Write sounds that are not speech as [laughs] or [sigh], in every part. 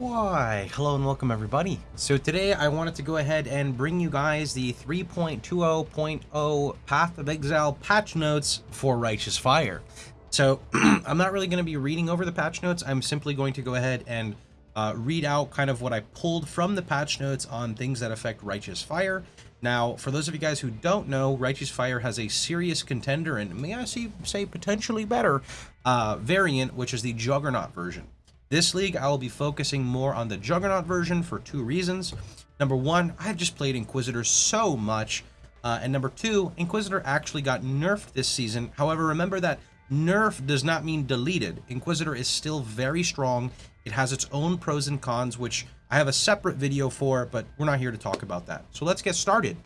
Why, hello and welcome everybody. So today I wanted to go ahead and bring you guys the 3.20.0 Path of Exile patch notes for Righteous Fire. So [clears throat] I'm not really going to be reading over the patch notes. I'm simply going to go ahead and uh, read out kind of what I pulled from the patch notes on things that affect Righteous Fire. Now, for those of you guys who don't know, Righteous Fire has a serious contender and may I say potentially better uh, variant, which is the Juggernaut version. This league, I will be focusing more on the Juggernaut version for two reasons. Number one, I've just played Inquisitor so much. Uh, and number two, Inquisitor actually got nerfed this season. However, remember that nerf does not mean deleted. Inquisitor is still very strong. It has its own pros and cons, which I have a separate video for, but we're not here to talk about that. So let's get started.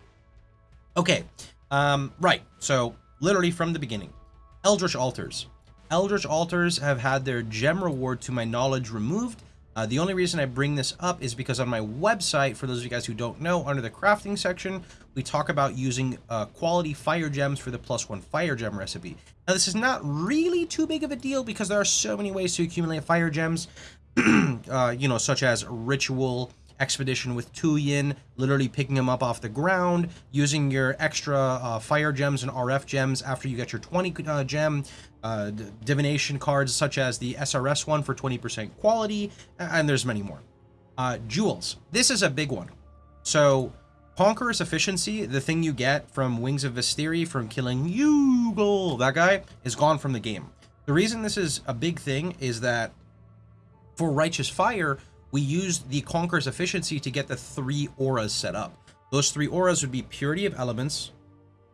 Okay, um, right. So literally from the beginning, Eldritch Altars. Eldritch Altars have had their gem reward to my knowledge removed. Uh, the only reason I bring this up is because on my website, for those of you guys who don't know, under the crafting section, we talk about using uh, quality fire gems for the plus one fire gem recipe. Now, this is not really too big of a deal because there are so many ways to accumulate fire gems, [clears throat] uh, you know, such as ritual, expedition with Tujen, literally picking them up off the ground, using your extra uh, fire gems and RF gems after you get your 20 uh, gem, uh, divination cards such as the SRS one for 20% quality, and there's many more. Uh, jewels. This is a big one. So, Conqueror's Efficiency, the thing you get from Wings of Vastiri from killing Yugul, that guy, is gone from the game. The reason this is a big thing is that for Righteous Fire, we used the Conqueror's Efficiency to get the three auras set up. Those three auras would be Purity of Elements,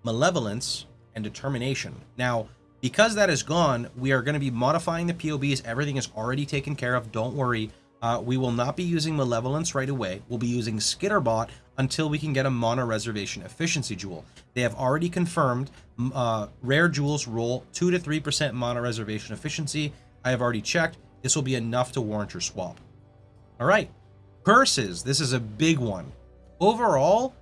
Malevolence, and Determination. Now, because that is gone, we are going to be modifying the POBs. Everything is already taken care of. Don't worry. Uh, we will not be using Malevolence right away. We'll be using Skitterbot until we can get a Mono Reservation Efficiency Jewel. They have already confirmed uh, rare jewels roll 2 to 3% Mono Reservation Efficiency. I have already checked. This will be enough to warrant your swap. All right. Curses. This is a big one. Overall,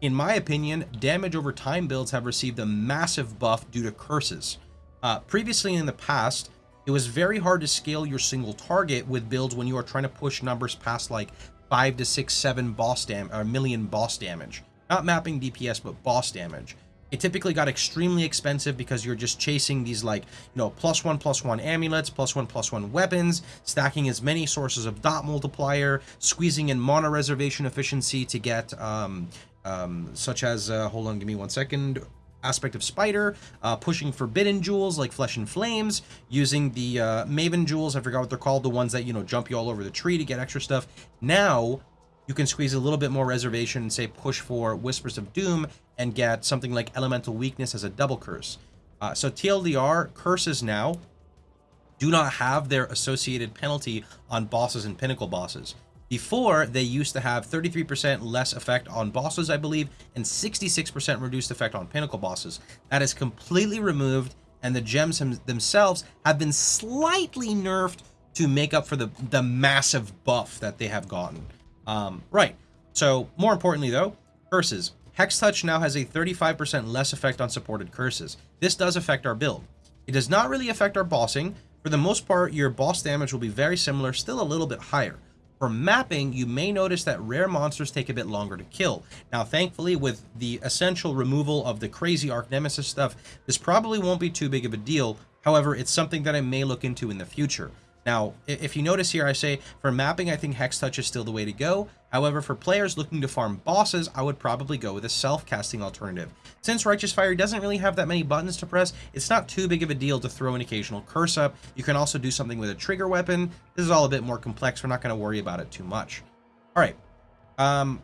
in my opinion, damage over time builds have received a massive buff due to curses. Uh, previously in the past, it was very hard to scale your single target with builds when you are trying to push numbers past like 5 to 6, 7 boss dam or million boss damage. Not mapping DPS, but boss damage. It typically got extremely expensive because you're just chasing these like, you know, plus one, plus one amulets, plus one, plus one weapons, stacking as many sources of dot multiplier, squeezing in mana reservation efficiency to get, um, um, such as, uh, hold on, give me one second, aspect of spider, uh, pushing forbidden jewels like flesh and flames, using the uh, maven jewels, I forgot what they're called, the ones that, you know, jump you all over the tree to get extra stuff. Now, you can squeeze a little bit more reservation and say push for Whispers of Doom and get something like Elemental Weakness as a double curse. Uh, so TLDR, curses now do not have their associated penalty on bosses and pinnacle bosses. Before, they used to have 33% less effect on bosses, I believe, and 66% reduced effect on pinnacle bosses. That is completely removed, and the gems themselves have been slightly nerfed to make up for the, the massive buff that they have gotten. Um, right. So, more importantly, though, curses. Hex Touch now has a 35% less effect on supported curses. This does affect our build. It does not really affect our bossing. For the most part, your boss damage will be very similar, still a little bit higher. For mapping, you may notice that rare monsters take a bit longer to kill. Now, thankfully, with the essential removal of the crazy Archnemesis stuff, this probably won't be too big of a deal. However, it's something that I may look into in the future. Now, if you notice here, I say for mapping, I think Hex Touch is still the way to go. However, for players looking to farm bosses, I would probably go with a self-casting alternative. Since Righteous Fire doesn't really have that many buttons to press, it's not too big of a deal to throw an occasional curse up. You can also do something with a trigger weapon. This is all a bit more complex. We're not going to worry about it too much. All right. Um,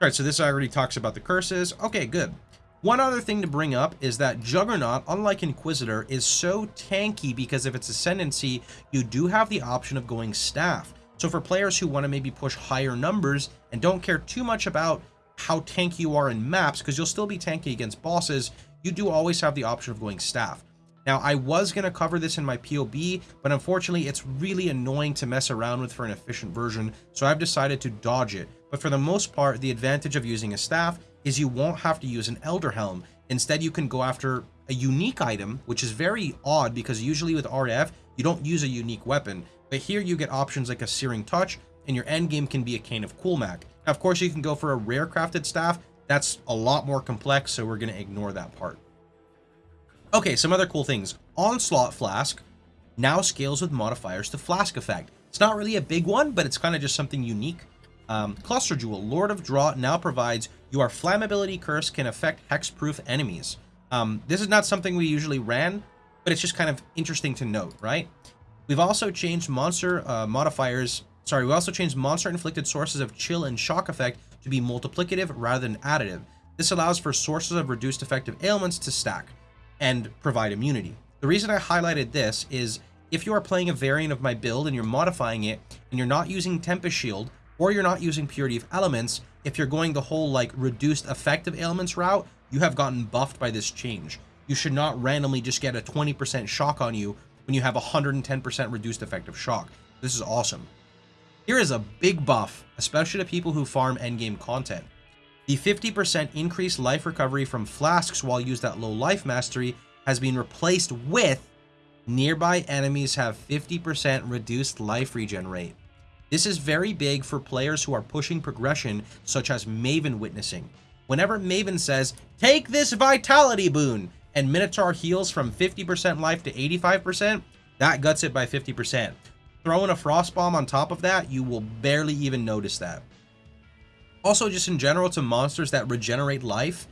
all right, so this already talks about the curses. Okay, good. One other thing to bring up is that Juggernaut, unlike Inquisitor, is so tanky because of its ascendancy, you do have the option of going staff. So for players who want to maybe push higher numbers and don't care too much about how tanky you are in maps, because you'll still be tanky against bosses, you do always have the option of going staff. Now, I was going to cover this in my POB, but unfortunately, it's really annoying to mess around with for an efficient version, so I've decided to dodge it. But for the most part, the advantage of using a staff is you won't have to use an Elder Helm. Instead, you can go after a unique item, which is very odd because usually with RF, you don't use a unique weapon. But here you get options like a Searing Touch, and your end game can be a Cane of Kulemak. Now, of course, you can go for a rare crafted staff. That's a lot more complex, so we're going to ignore that part. Okay, some other cool things. Onslaught Flask now scales with modifiers to Flask effect. It's not really a big one, but it's kind of just something unique. Um, Cluster Jewel, Lord of Drought, now provides your flammability curse can affect hexproof enemies. Um, this is not something we usually ran, but it's just kind of interesting to note, right? We've also changed monster uh, modifiers. Sorry, we also changed monster inflicted sources of chill and shock effect to be multiplicative rather than additive. This allows for sources of reduced effective ailments to stack and provide immunity. The reason I highlighted this is if you are playing a variant of my build and you're modifying it and you're not using Tempest Shield or you're not using Purity of Elements, if you're going the whole like reduced effective ailments route, you have gotten buffed by this change. You should not randomly just get a 20% shock on you when you have 110% reduced effective shock. This is awesome. Here is a big buff, especially to people who farm endgame content. The 50% increased life recovery from flasks while used at low life mastery has been replaced with nearby enemies have 50% reduced life regen rate. This is very big for players who are pushing progression such as Maven witnessing. Whenever Maven says, take this vitality boon, and Minotaur heals from 50% life to 85%, that guts it by 50%. Throwing a Frost Bomb on top of that, you will barely even notice that. Also, just in general, to monsters that regenerate life,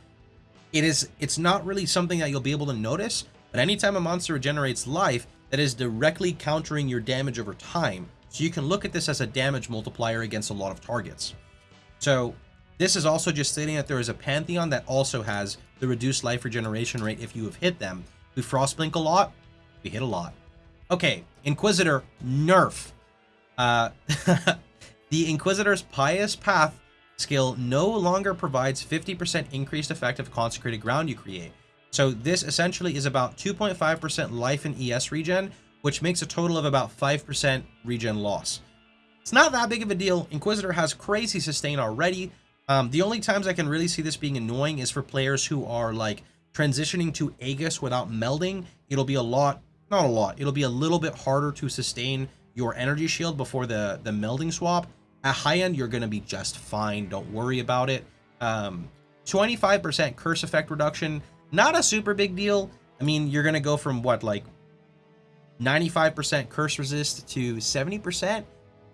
it is it's not really something that you'll be able to notice, but anytime a monster regenerates life, that is directly countering your damage over time. So you can look at this as a damage multiplier against a lot of targets. So this is also just stating that there is a Pantheon that also has the reduced life regeneration rate if you have hit them. We Frostblink a lot, we hit a lot. Okay, Inquisitor, nerf. Uh, [laughs] the Inquisitor's Pious Path skill no longer provides 50% increased effect of consecrated ground you create. So this essentially is about 2.5% life and ES regen, which makes a total of about 5% regen loss. It's not that big of a deal. Inquisitor has crazy sustain already. Um, the only times I can really see this being annoying is for players who are like transitioning to Aegis without melding. It'll be a lot, not a lot, it'll be a little bit harder to sustain your energy shield before the, the melding swap. At high end, you're going to be just fine. Don't worry about it. 25% um, curse effect reduction, not a super big deal. I mean, you're going to go from what, like 95% curse resist to 70%.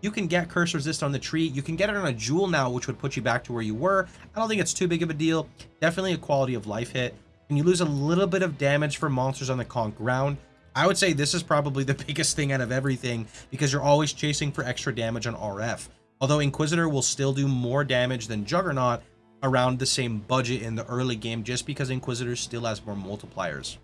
You can get curse resist on the tree. You can get it on a jewel now, which would put you back to where you were. I don't think it's too big of a deal. Definitely a quality of life hit. And you lose a little bit of damage for monsters on the conk ground. I would say this is probably the [laughs] biggest thing out of everything because you're always chasing for extra damage on RF. Although Inquisitor will still do more damage than Juggernaut around the same budget in the early game just because Inquisitor still has more multipliers.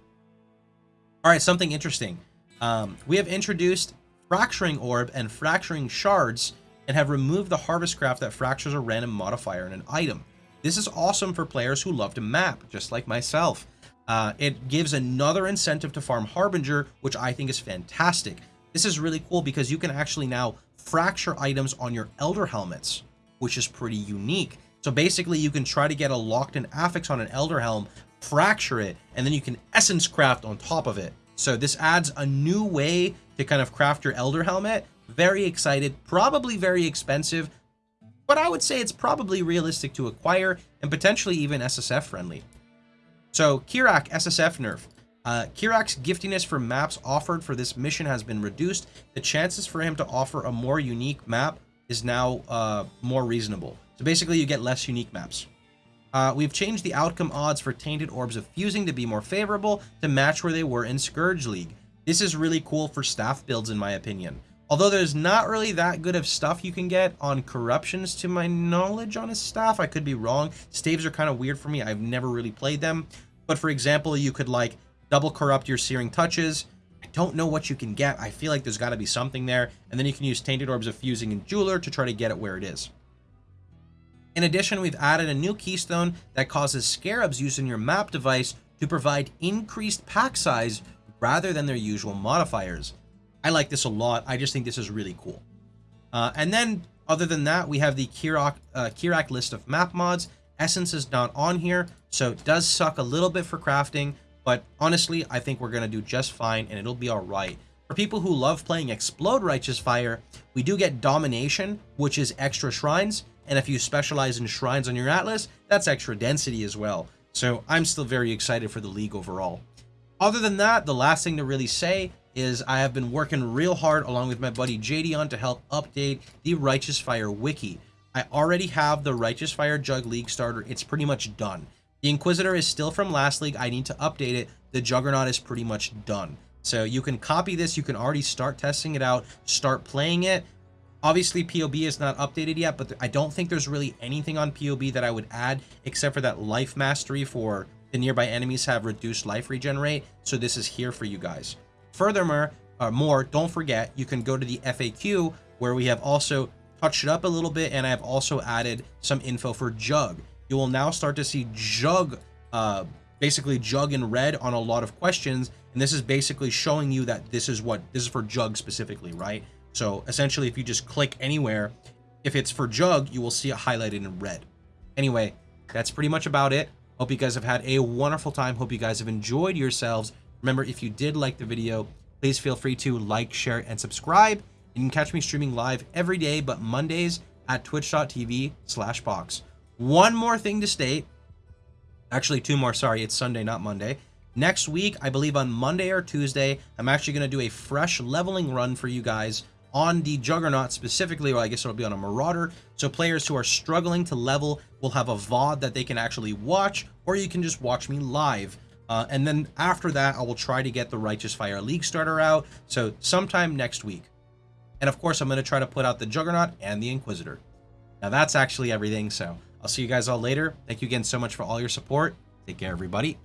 Alright, something interesting. Um, we have introduced Fracturing Orb and Fracturing Shards and have removed the Harvest Craft that fractures a random modifier in an item. This is awesome for players who love to map, just like myself. Uh, it gives another incentive to farm Harbinger, which I think is fantastic. This is really cool because you can actually now fracture items on your Elder Helmets, which is pretty unique. So basically, you can try to get a locked-in affix on an Elder Helm, fracture it, and then you can Essence Craft on top of it. So this adds a new way to kind of craft your Elder Helmet. Very excited, probably very expensive, but I would say it's probably realistic to acquire and potentially even SSF friendly. So Kirac SSF nerf. Uh, Kirac's giftiness for maps offered for this mission has been reduced. The chances for him to offer a more unique map is now uh, more reasonable. So basically you get less unique maps. Uh, we've changed the outcome odds for Tainted Orbs of Fusing to be more favorable to match where they were in Scourge League. This is really cool for staff builds in my opinion. Although there's not really that good of stuff you can get on Corruptions to my knowledge on his staff. I could be wrong. Staves are kind of weird for me. I've never really played them. But for example, you could like double corrupt your searing touches. I don't know what you can get. I feel like there's got to be something there. And then you can use Tainted Orbs of Fusing and Jeweler to try to get it where it is. In addition, we've added a new keystone that causes scarabs using your map device to provide increased pack size rather than their usual modifiers. I like this a lot. I just think this is really cool. Uh, and then, other than that, we have the Kirac, uh, Kirac list of map mods. Essence is not on here, so it does suck a little bit for crafting, but honestly, I think we're going to do just fine and it'll be all right. For people who love playing Explode Righteous Fire, we do get Domination, which is extra shrines, and if you specialize in shrines on your Atlas, that's extra density as well. So I'm still very excited for the league overall. Other than that, the last thing to really say is I have been working real hard along with my buddy JDon to help update the Righteous Fire wiki. I already have the Righteous Fire Jug League starter. It's pretty much done. The Inquisitor is still from last league. I need to update it. The Juggernaut is pretty much done. So you can copy this. You can already start testing it out, start playing it. Obviously, POB is not updated yet, but I don't think there's really anything on POB that I would add except for that life mastery for the nearby enemies have reduced life regenerate. So this is here for you guys. Furthermore, uh, more, don't forget, you can go to the FAQ where we have also touched it up a little bit and I have also added some info for Jug. You will now start to see Jug, uh, basically Jug in red on a lot of questions. And this is basically showing you that this is what, this is for Jug specifically, right? So essentially, if you just click anywhere, if it's for Jug, you will see it highlighted in red. Anyway, that's pretty much about it. Hope you guys have had a wonderful time. Hope you guys have enjoyed yourselves. Remember, if you did like the video, please feel free to like, share, and subscribe. You can catch me streaming live every day, but Mondays at twitch.tv slash box. One more thing to state. Actually, two more. Sorry, it's Sunday, not Monday. Next week, I believe on Monday or Tuesday, I'm actually going to do a fresh leveling run for you guys on the Juggernaut specifically, or I guess it'll be on a Marauder. So players who are struggling to level will have a VOD that they can actually watch, or you can just watch me live. Uh, and then after that, I will try to get the Righteous Fire League starter out. So sometime next week. And of course, I'm going to try to put out the Juggernaut and the Inquisitor. Now that's actually everything. So I'll see you guys all later. Thank you again so much for all your support. Take care, everybody.